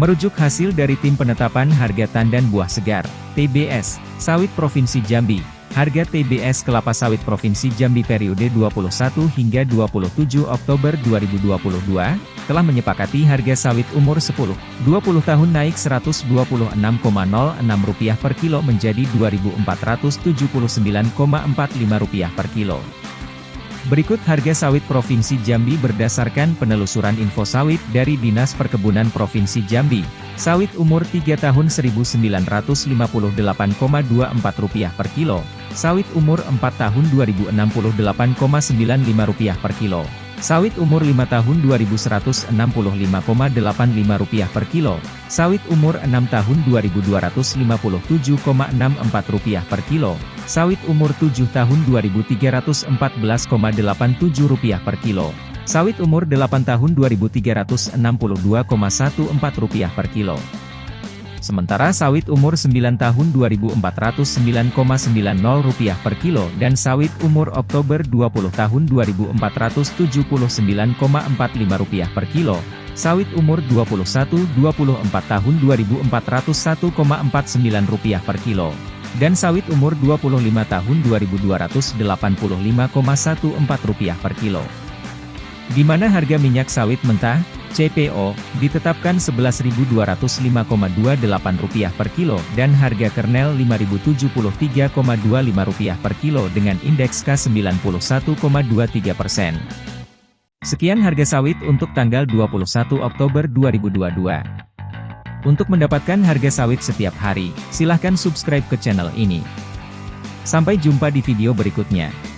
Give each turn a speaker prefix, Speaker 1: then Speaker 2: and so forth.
Speaker 1: Merujuk hasil dari Tim Penetapan Harga Tandan Buah Segar, TBS, Sawit Provinsi Jambi, harga TBS kelapa sawit Provinsi Jambi periode 21 hingga 27 Oktober 2022, telah menyepakati harga sawit umur 10-20 tahun naik Rp126,06 per kilo menjadi Rp2.479,45 per kilo. Berikut harga sawit Provinsi Jambi berdasarkan penelusuran info sawit dari Dinas Perkebunan Provinsi Jambi. Sawit umur 3 tahun Rp1.958,24 per kilo. Sawit umur 4 tahun Rp2.068,95 per kilo. Sawit umur 5 tahun Rp2.165,85 per kilo. Sawit umur 6 tahun Rp2.257,64 per kilo. Sawit umur 7 tahun Rp2.314,87 per kilo. Sawit umur 8 tahun Rp2.362,14 per kilo. Sementara sawit umur 9 tahun Rp2.409,90 per kilo dan sawit umur Oktober 20 tahun Rp2.479,45 per kilo, sawit umur 21-24 tahun Rp2.401,49 per kilo, dan sawit umur 25 tahun Rp2.285,14 per kilo. Di mana harga minyak sawit mentah, CPO, ditetapkan Rp11.205,28 per kilo dan harga kernel Rp5.073,25 per kilo dengan indeks K91,23 persen. Sekian harga sawit untuk tanggal 21 Oktober 2022. Untuk mendapatkan harga sawit setiap hari, silahkan subscribe ke channel ini. Sampai jumpa di video berikutnya.